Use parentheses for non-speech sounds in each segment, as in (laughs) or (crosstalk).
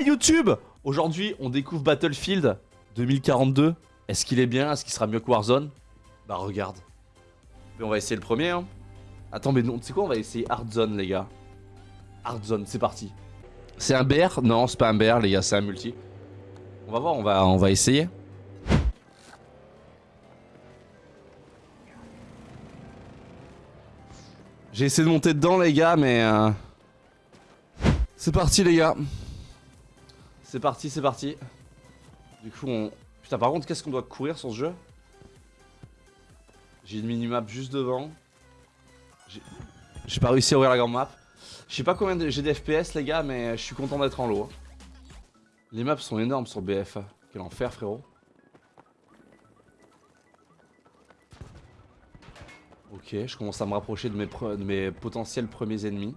YouTube Aujourd'hui, on découvre Battlefield 2042. Est-ce qu'il est bien? Est-ce qu'il sera mieux que Warzone? Bah regarde. Mais on va essayer le premier. Hein. Attends, mais non, tu sais quoi? On va essayer Hardzone, les gars. Hardzone, c'est parti. C'est un BR Non, c'est pas un BR, les gars, c'est un multi. On va voir, on va, on va essayer. J'ai essayé de monter dedans, les gars, mais... Euh... C'est parti, les gars. C'est parti, c'est parti. Du coup, on... Putain, par contre, qu'est-ce qu'on doit courir sur ce jeu? J'ai une minimap juste devant. J'ai pas réussi à ouvrir la grande map. Je sais pas combien j'ai des FPS, les gars, mais je suis content d'être en lot. Les maps sont énormes sur BF. Quel enfer, frérot. Ok, je commence à me rapprocher de mes, de mes potentiels premiers ennemis.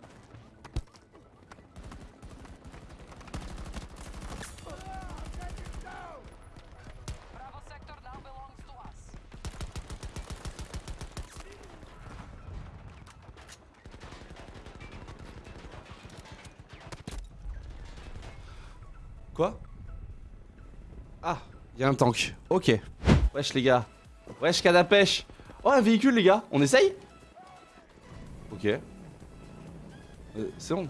Quoi Ah, il y a un tank. Ok. Wesh les gars. Wesh pêche. Oh un véhicule les gars. On essaye Ok. Euh, C'est bon.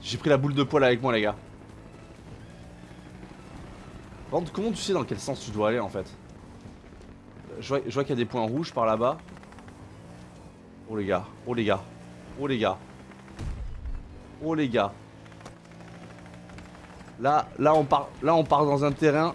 J'ai pris la boule de poil avec moi les gars. comment tu sais dans quel sens tu dois aller en fait Je vois, vois qu'il y a des points rouges par là-bas. Oh les gars, oh les gars, oh les gars. Oh les gars. Là, là on part, là on part dans un terrain.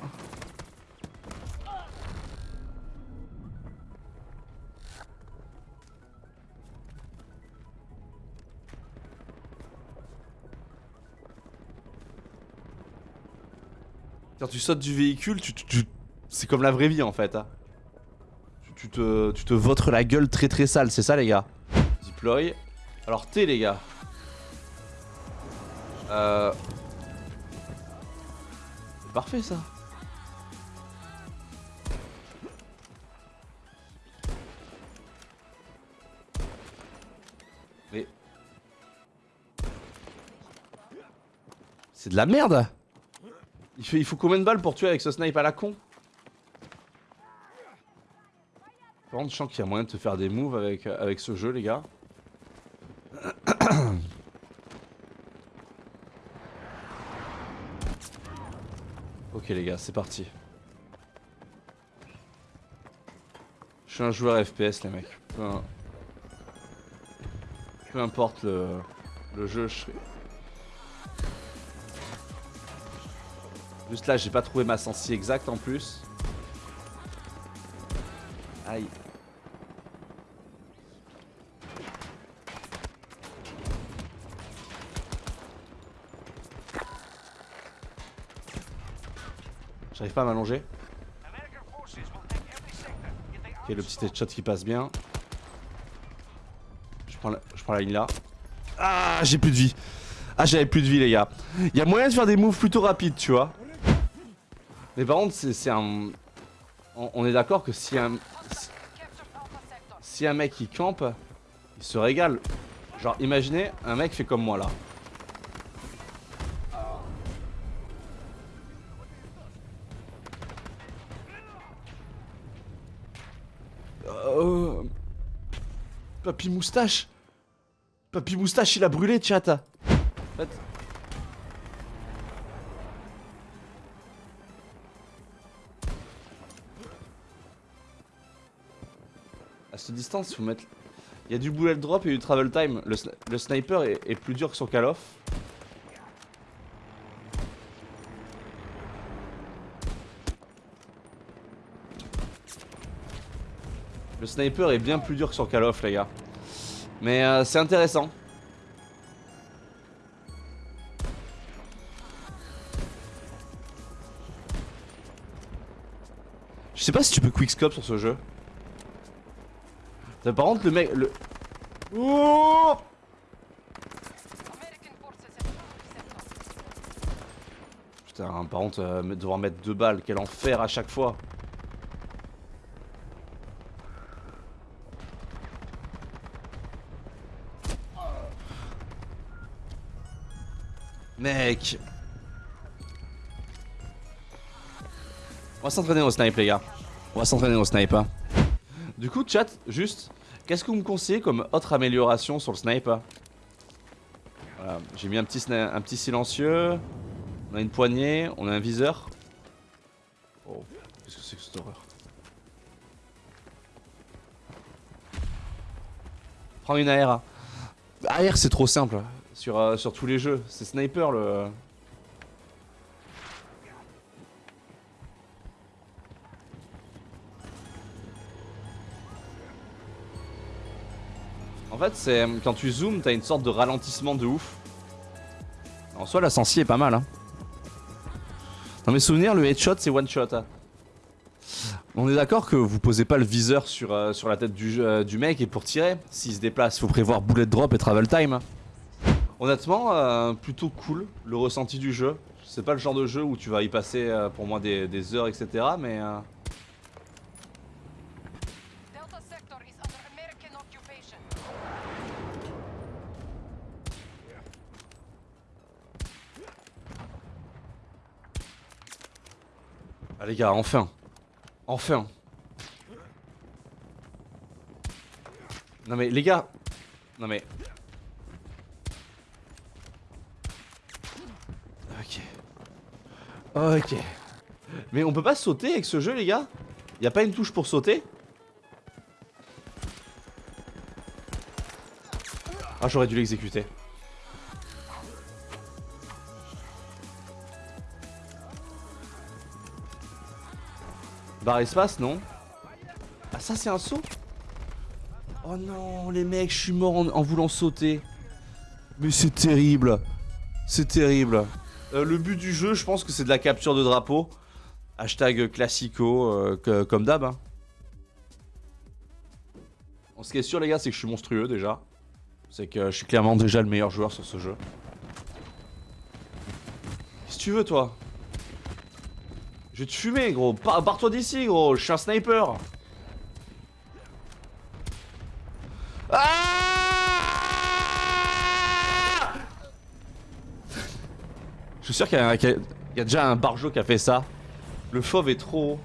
Quand tu sautes du véhicule, tu, c'est comme la vraie vie en fait. Hein. Tu, te, tu te votres la gueule très très sale, c'est ça les gars? Deploy. Alors T les gars. Euh... Parfait ça. Mais... C'est de la merde il, faut combien de balles pour tuer avec ce snipe à la con? Par contre, je sens qu'il y a moyen de te faire des moves avec, avec ce jeu, les gars. Ok les gars, c'est parti. Je suis un joueur FPS les mecs. Peu, importe le, le jeu, je. Juste là, j'ai pas trouvé ma sensi exacte en plus. Aïe. J'arrive pas à m'allonger. Ok, le petit headshot qui passe bien. Je prends la, je prends la ligne là. Ah, j'ai plus de vie. Ah, j'avais plus de vie, les gars. Il y a moyen de faire des moves plutôt rapides, tu vois. Mais par contre, c'est un... On, est d'accord que si un... Si un mec il campe, il se régale. Genre, imaginez, un mec fait comme moi là. Papy moustache. Papy moustache il a brûlé chat. En fait... À cette distance il faut mettre... Il y a du bullet drop et du travel time. Le, sniper est, est, plus dur que son call Le sniper est bien plus dur que sur Call of les gars. Mais euh, c'est intéressant. Je sais pas si tu peux quickscope sur ce jeu. Par contre le mec... Le... Putain, par contre, euh, devoir mettre deux balles, quel enfer à chaque fois. Mec. On va s'entraîner au snipe, les gars. On va s'entraîner au snipe. hein. Du coup, chat, juste, qu'est-ce que vous me conseillez comme autre amélioration sur le snipe hein? Voilà, j'ai mis un petit, un petit silencieux. On a une poignée, on a un viseur. Oh, qu'est-ce que c'est que cette horreur? Prends une AR. AR, c'est trop simple sur, euh, sur tous les jeux. C'est sniper le. En fait, c'est quand tu zoomes, t'as une sorte de ralentissement de ouf. En soi, la sensi est pas mal. Hein. Dans mes souvenirs, le headshot, c'est one shot. hein. On est d'accord que vous posez pas le viseur sur, euh, la tête du, euh, du mec et pour tirer, s'il se déplace, faut prévoir bullet drop et travel time. Honnêtement, euh, plutôt cool le ressenti du jeu. C'est pas le genre de jeu où tu vas y passer euh, pour moi des, des heures, etc. Mais euh. Ah les gars, enfin Enfin Non mais les gars Non mais... Ok. Mais on peut pas sauter avec ce jeu les gars? Y a pas une touche pour sauter? Ah j'aurais dû l'exécuter. Barre espace, non? Ah ça c'est un saut? Oh non les mecs, je suis mort en, en voulant sauter. Mais c'est terrible. C'est terrible. Euh, le but du jeu, je pense que c'est de la capture de drapeau. Hashtag classico, euh, comme d'hab. hein. Ce qui est sûr les gars, c'est que je suis monstrueux déjà. C'est que je suis clairement déjà le meilleur joueur sur ce jeu. Qu'est-ce que tu veux toi? Je vais te fumer, gros. Barre-toi d'ici, gros. Je suis un sniper. Je suis sûr qu'il y, a- déjà un barjo qui a fait ça. Le fauve est trop haut.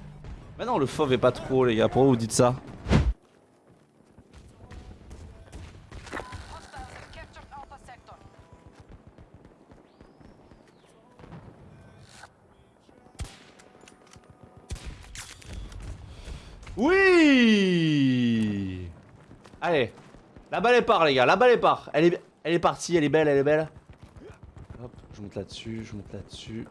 Mais non, le fauve est pas trop haut, les gars. Pourquoi vous dites ça? Oui Allez. La balle est part, les gars. La balle est part. Elle est partie. Elle est belle, elle est belle. Je monte là-dessus. Je monte là-dessus.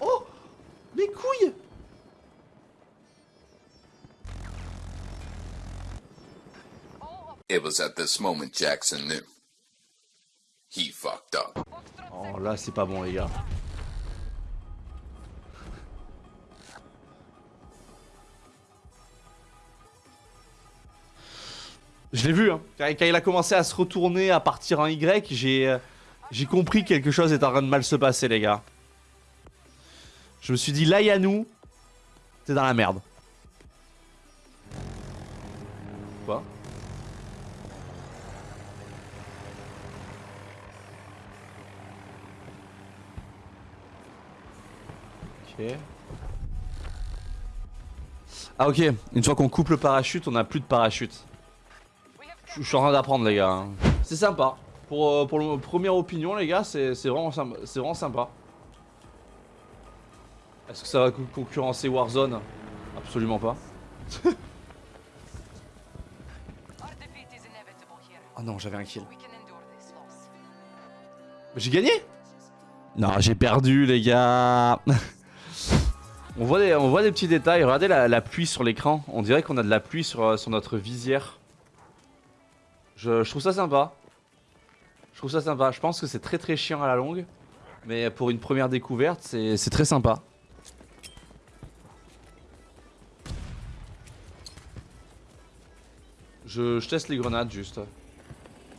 Oh Mes couilles It was at this moment Jackson knew. He fucked up. Oh là, c'est pas bon, les gars. Je l'ai vu, hein. Quand, il a commencé à se retourner, à partir en Y, j'ai euh, j'ai compris que quelque chose est en train de mal se passer, les gars. Je me suis dit, là, Yanou, t'es dans la merde. Quoi? Ok. Ah ok, une fois qu'on coupe le parachute, on a plus de parachute. Je suis en train d'apprendre les gars. hein. C'est sympa. Pour, euh, pour le première opinion les gars, c'est c'est vraiment, vraiment sympa. Est-ce que ça va co- concurrencer Warzone? Absolument pas. Oh (laughs) non, j'avais un kill. J'ai gagné? Non, j'ai perdu les gars. (laughs) on, voit des, on voit des petits détails. Regardez la, la pluie sur l'écran. On dirait qu'on a de la pluie sur, euh, sur notre visière. Je, trouve ça sympa. Je trouve ça sympa. Je pense que c'est très très chiant à la longue. Mais pour une première découverte, c'est très sympa. Je, teste les grenades juste.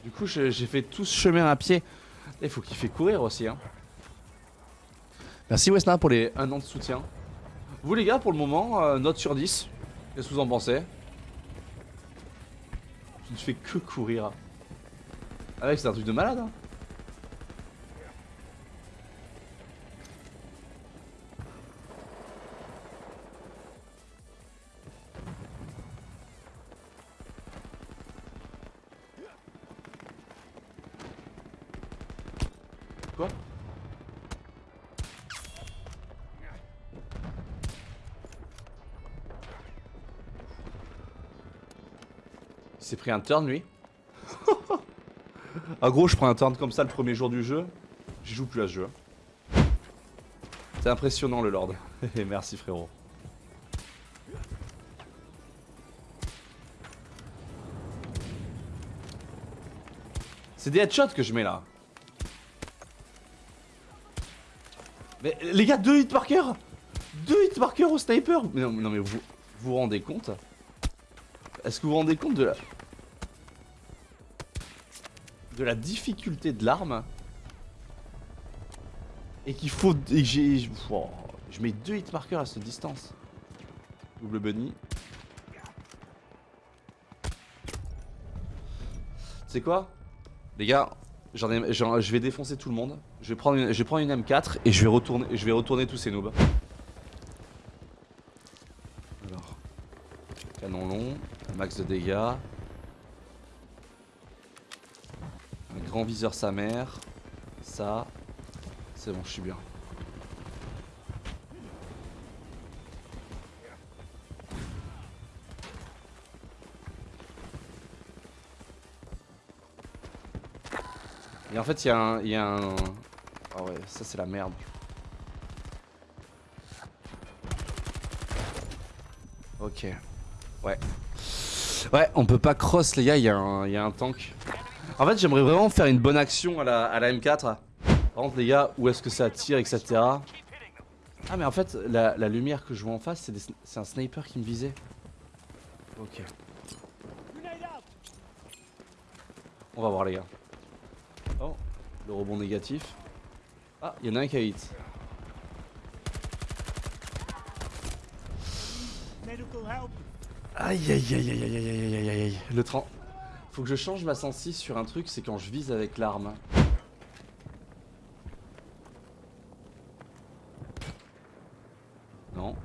Du coup, j'ai fait tout ce chemin à pied. Il faut qu'il fait courir aussi. Hein. Merci Wesna pour les un an de soutien. Vous les gars, pour le moment, euh, note sur 10. Qu'est-ce que vous en pensez? Je ne fais que courir. Ah mec, c'est un truc de malade. Hein. Il s'est pris un turn lui. (laughs) Ah gros je prends un turn comme ça le premier jour du jeu. J'y joue plus à ce jeu. C'est impressionnant le lord. (laughs) Merci frérot. C'est des headshots que je mets là. Mais les gars, deux hitmarkers! Deux hitmarkers au sniper! Mais non, mais vous vous rendez compte? Est-ce que vous vous rendez compte de la... De la difficulté de l'arme Et qu'il faut... Et j'ai... oh, je mets deux hitmarkers à cette distance. Double bunny. C'est quoi? Les gars, J'en ai, je vais défoncer tout le monde. Je vais prendre une, je vais prendre une M4 et je vais retourner, je vais retourner tous ces noobs. Alors, canon long, max de dégâts, grand viseur sa mère, ça, c'est bon, je suis bien. Et en fait, il y a un. Y a un... Ah ouais, ça c'est la merde. Ok. Ouais. Ouais, on peut pas cross, les gars, il y, y a un tank. En fait, j'aimerais vraiment faire une bonne action à la, à la M4. Par contre, les gars, où est-ce que ça tire, etc. Ah, mais en fait, la, lumière que je vois en face, c'est un sniper qui me visait. Ok. On va voir, les gars. Oh, le rebond négatif. Ah, il y en a un qui a hit. Aïe aïe aïe aïe aïe aïe aïe aïe aïe aïe. Le 30. Faut que je change ma sensi sur un truc, c'est quand je vise avec l'arme. Non.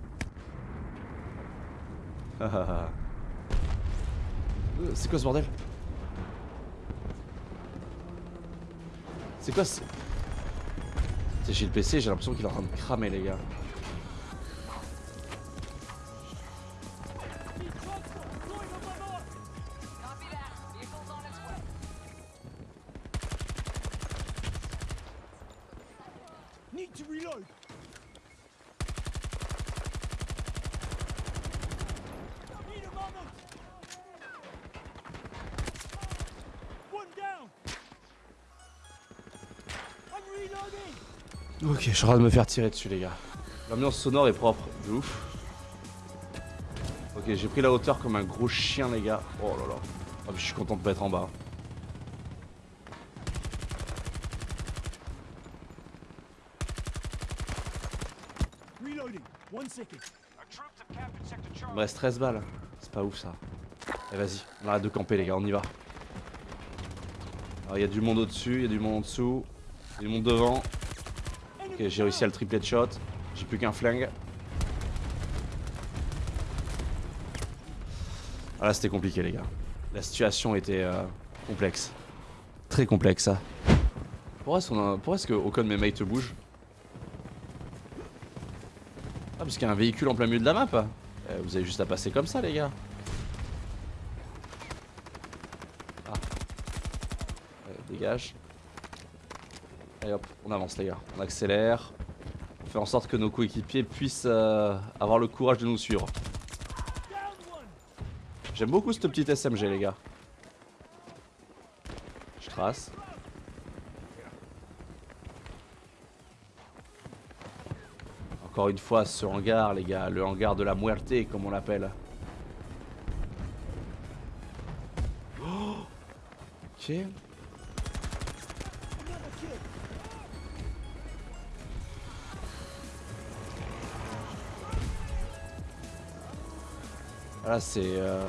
(laughs) Euh, c'est quoi ce bordel? C'est quoi ce... Chez le PC, j'ai l'impression qu'il est en train de cramer les gars. Je suis en train de me faire tirer dessus les gars. L'ambiance sonore est propre, de ouf. Ok, j'ai pris la hauteur comme un gros chien les gars. Oh là là. Ah, je suis content de pas être en bas. Il me reste 13 balles. C'est pas ouf ça. Et vas-y, on arrête de camper les gars, on y va. Alors il y a du monde au-dessus, il y a du monde en dessous, il y a du monde devant. Ok, j'ai réussi à le triplet shot. J'ai plus qu'un flingue. Ah là c'était compliqué les gars. La situation était euh, complexe. Très complexe ça. Pourquoi est-ce, a- pourquoi que de mes mates bouge? Ah parce qu'il y a un véhicule en plein milieu de la map Eh, Vous avez juste à passer comme ça les gars. Ah. Ouais, dégage. On avance les gars. On accélère. On fait en sorte que nos coéquipiers puissent euh, avoir le courage de nous suivre. J'aime beaucoup cette petite SMG les gars. Je trace. Encore une fois ce hangar les gars, le hangar de la muerte comme on l'appelle. Oh ok. Voilà, c'est. euh,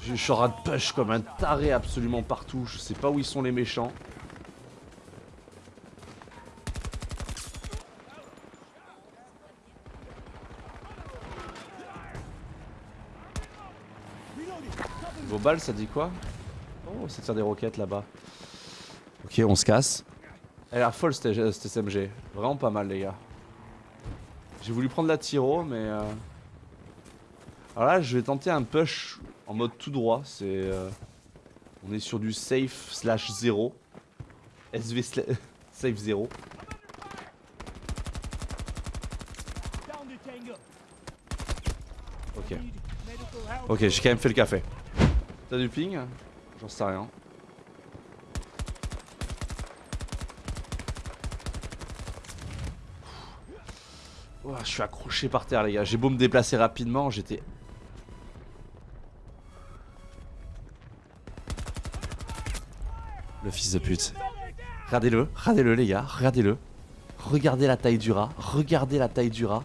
Je suis en train de push comme un taré absolument partout. Je sais pas où ils sont les méchants. Vos balles, ça dit quoi? Oh, ça tire des roquettes là-bas. Ok, on se casse. Elle a folle cette SMG. Vraiment pas mal, les gars. J'ai voulu prendre la Tiro, mais. euh, Alors là, je vais tenter un push en mode tout droit. C'est. euh, On est sur du safe slash 0. SV sla- (laughs) safe 0. down the tango. Ok. Ok, j'ai quand même fait le café. T'as du ping? J'en sais rien. Je suis accroché par terre les gars, j'ai beau me déplacer rapidement, j'étais... Le fils de pute. Regardez-le, regardez-le les gars, regardez-le. Regardez la taille du rat, regardez la taille du rat.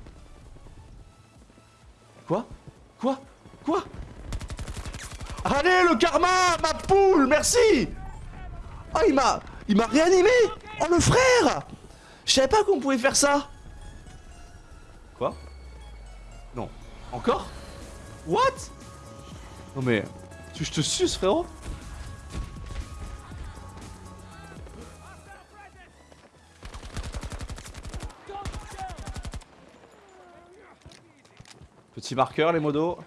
Quoi? Quoi? Quoi? Allez le karma Ma poule Merci! Oh il m'a... Il m'a réanimé! Oh le frère! Je savais pas qu'on pouvait faire ça! Quoi? Non. Encore? What? Non mais... Je te suce frérot Petit marqueur les modos.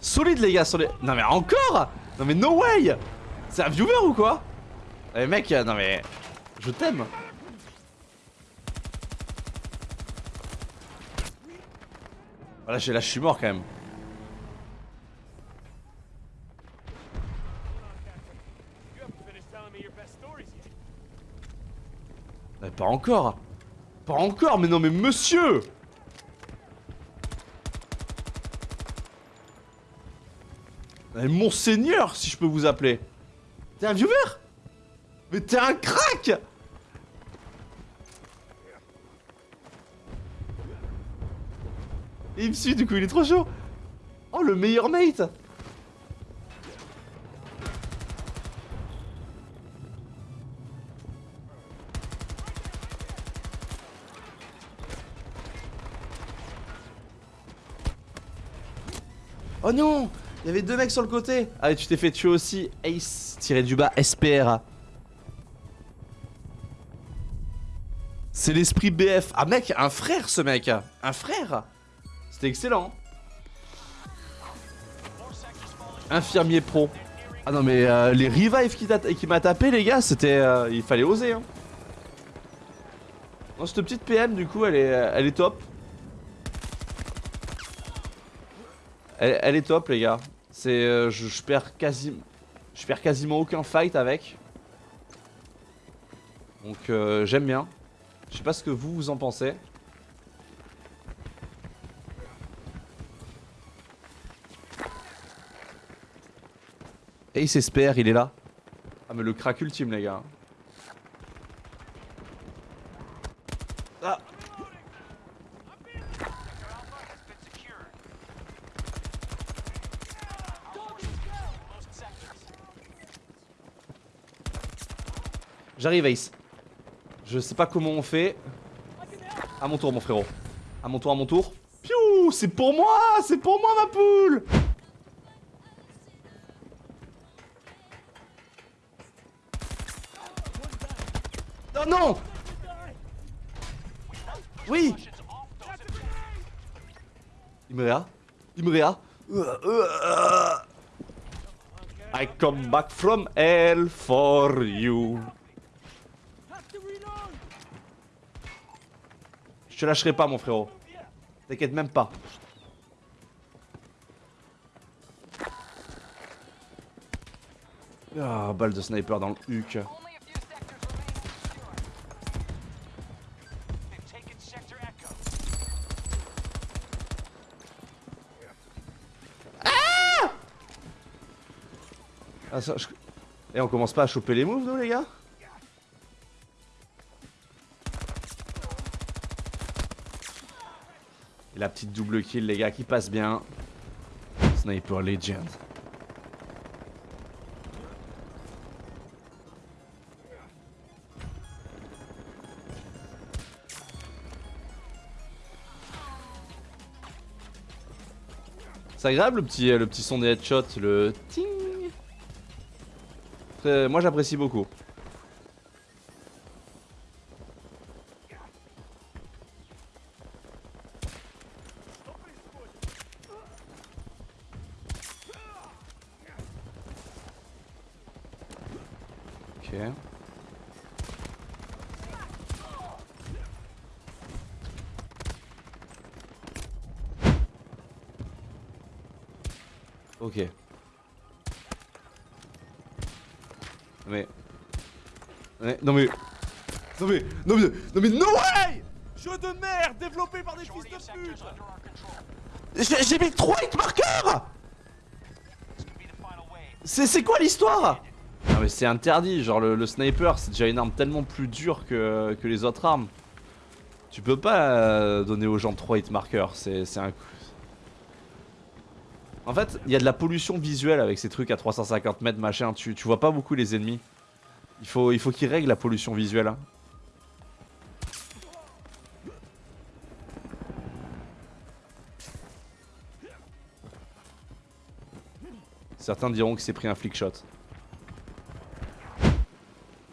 Solide les gars sur les... Non mais encore Non mais no way C'est un viewer ou quoi Eh mec, euh, non mais... Je t'aime Voilà, là, je suis mort quand même. Mais pas encore. Pas encore, mais non mais monsieur! Mais monseigneur, si je peux vous appeler. T'es un viewer Mais t'es un crack! Et il me suit du coup, il est trop chaud. Oh, le meilleur mate Oh non Il y avait deux mecs sur le côté. Ah et tu t'es fait tuer aussi Ace tiré du bas SPR C'est l'esprit BF Ah mec, un frère ce mec. Un frère. C'était excellent. Infirmier pro. Ah non mais euh, les revives qui m'a tapé les gars c'était... euh, il fallait oser hein. Non cette petite PM du coup elle est, elle est top Elle, est top les gars. C'est euh, je, perds je perds quasiment aucun fight avec. Donc euh, j'aime bien. Je sais pas ce que vous vous en pensez. Ace espère, il est là. Ah mais le crack ultime les gars. J'arrive Ace. Je sais pas comment on fait. À mon tour mon frérot. À mon tour, à mon tour. Piou C'est pour moi C'est pour moi ma poule Oh non Oui Imrea Imrea I come back from hell for you Je te lâcherai pas mon frérot. T'inquiète même pas. Ah, balle de sniper dans le huc. Ah, ça, je- Et on commence pas à choper les moves nous les gars? La petite double kill, les gars, qui passe bien. Sniper Legend. C'est agréable le petit, le petit son des headshots, le ting. Moi j'apprécie beaucoup. Mais... mais- Non mais... Non mais... Non mais... Non mais no way! Jeu de merde développé par des fils de pute! J'ai mis 3 hitmarkers C'est c'est quoi l'histoire? Non mais c'est interdit, genre le, sniper c'est déjà une arme tellement plus dure que, que les autres armes. Tu peux pas euh, donner aux gens 3 hitmarkers, c'est c'est un... En fait, il y a de la pollution visuelle avec ces trucs à 350 mètres, machin. Tu, tu vois pas beaucoup les ennemis. Il faut, il faut qu'ils règlent la pollution visuelle. hein. Certains diront que c'est pris un flick shot.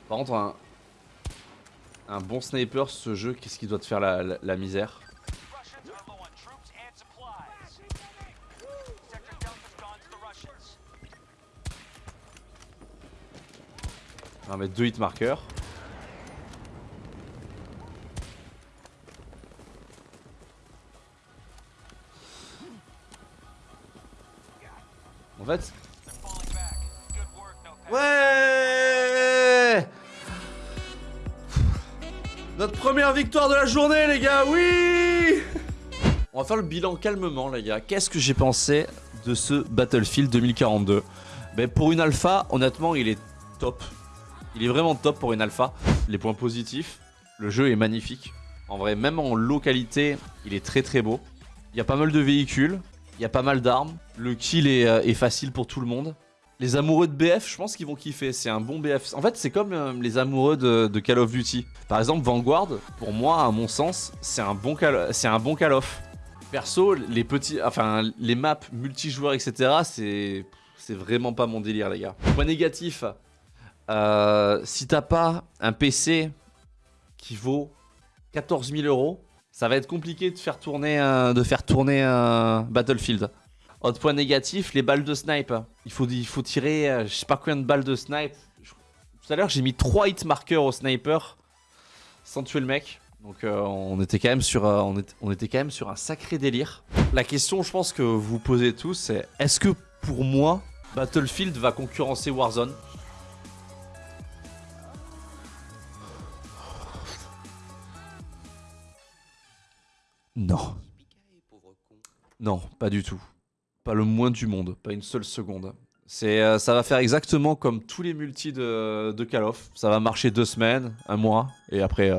Par contre, un, bon sniper, ce jeu, qu'est-ce qu'il doit te faire la misère? On va mettre deux hit markers. En fait, Ouais Notre première victoire de la journée les gars, oui On va faire le bilan calmement les gars. Qu'est-ce que j'ai pensé de ce Battlefield 2042 Ben pour une alpha, honnêtement il est top. Il est vraiment top pour une alpha. Les points positifs, le jeu est magnifique. En vrai, même en low qualité, il est très très beau. Il y a pas mal de véhicules, il y a pas mal d'armes. Le kill est, euh, facile pour tout le monde. Les amoureux de BF, je pense qu'ils vont kiffer. C'est un bon BF. En fait, c'est comme euh, les amoureux de, de Call of Duty. Par exemple, Vanguard, pour moi, à mon sens, c'est un bon Call, c'est un bon Call of. Perso, les petits, enfin, les maps multijoueurs, etc. C'est, c'est vraiment pas mon délire, les gars. Point négatif. Euh, si t'as pas un PC qui vaut 14 000 euros, ça va être compliqué de faire tourner, tourner un Battlefield. Autre point négatif, les balles de snipe. Il faut, tirer, euh, je sais pas combien de balles de snipe. Tout à l'heure, j'ai mis 3 hit markers au sniper sans tuer le mec. Donc euh, on était quand même sur, euh, on, était quand même sur un sacré délire. La question, je pense que vous posez tous, c'est est-ce que pour moi, Battlefield va concurrencer Warzone? Non. Non, pas du tout. Pas le moins du monde, pas une seule seconde. C'est, euh, ça va faire exactement comme tous les multis de, de Call of. Ça va marcher deux semaines, un mois, et après,